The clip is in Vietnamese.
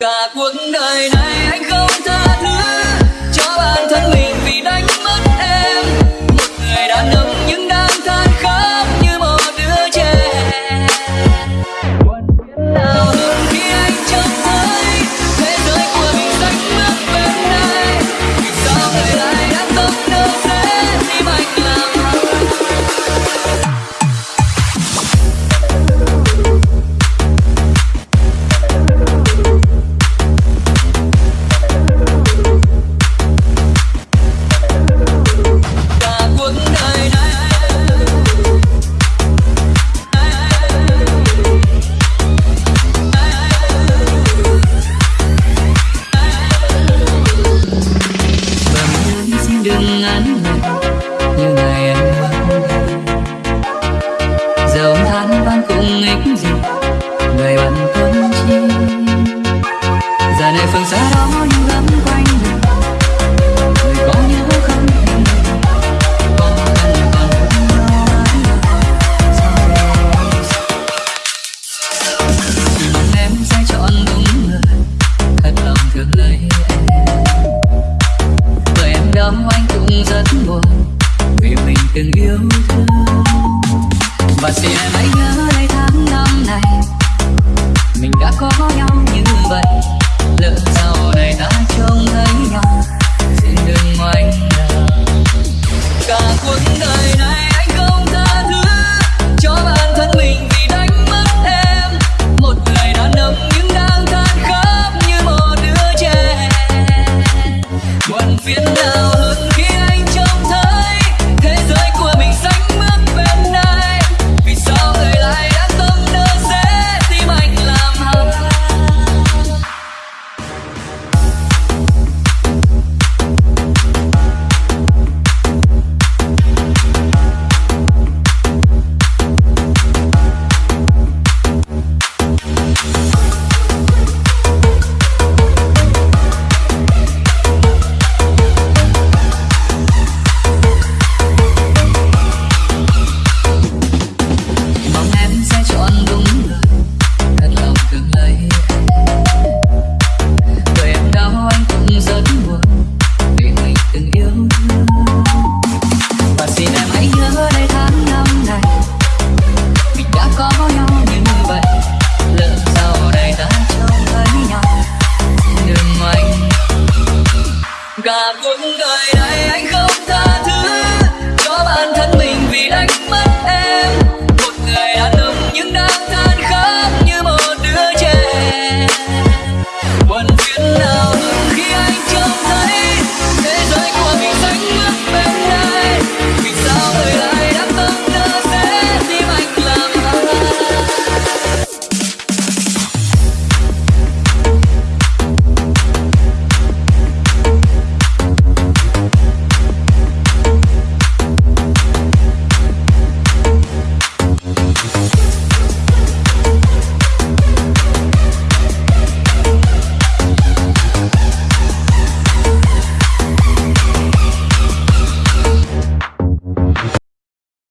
cả cuộc đời này anh không tha thứ giờ than van cũng ích gì, người bạn thân chi. Giờ này phương xa đó như gấm quanh mình, người có nhớ không? Hình có cần còn hơn sao em sẽ chọn đúng người, thật lòng thương lấy em. Bởi em đau anh cũng rất buồn, vì mình từng yêu thương và xin em hãy nhớ đây tháng năm này. Mình đã có nhau như vậy. Lỡ sau này ta trông thấy nhau xin đừng ngoảnh cả cuộc đời này hãy nhớ